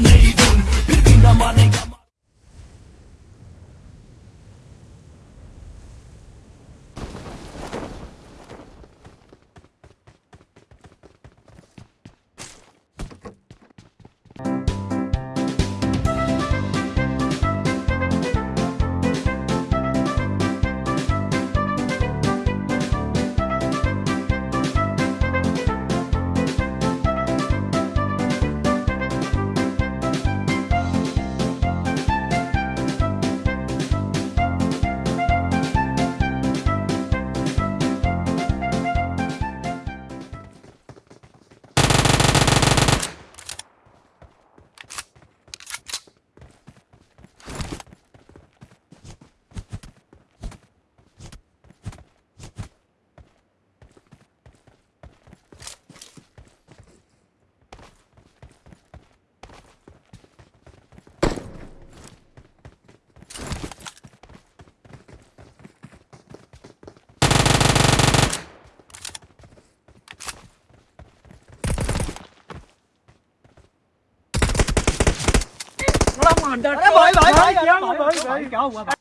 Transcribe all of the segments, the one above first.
I need Hãy subscribe cho kênh Ghiền Mì Gõ Để không bỏ lỡ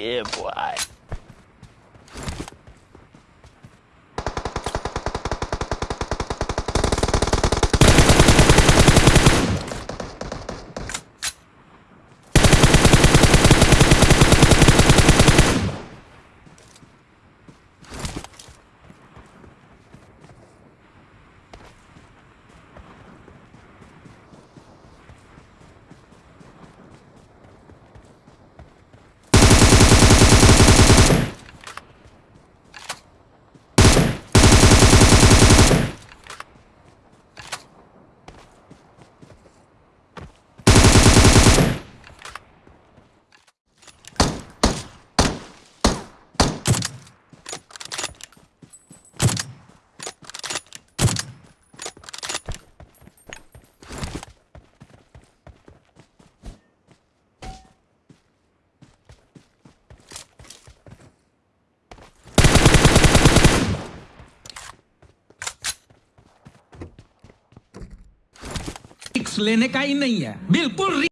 yeah, boy. लेने का ही नहीं है। बिल्कुल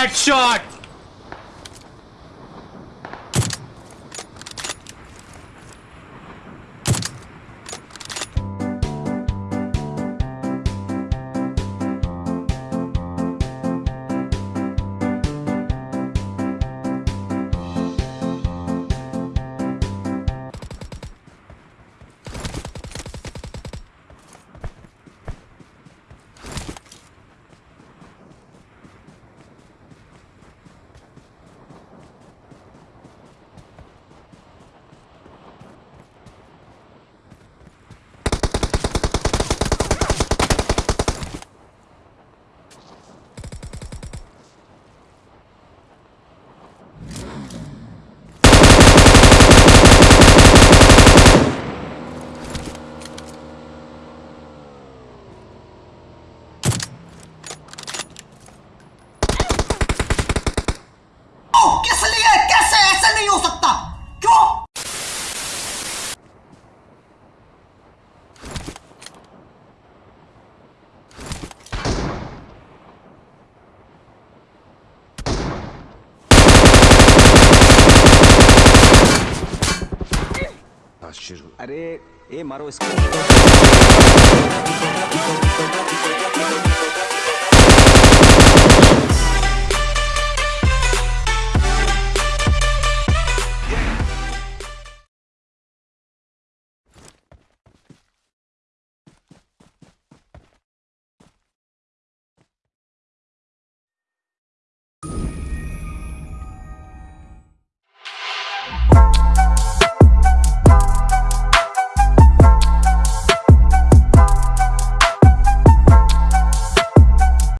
that shot! पास शुरू अरे ए मारो इसको।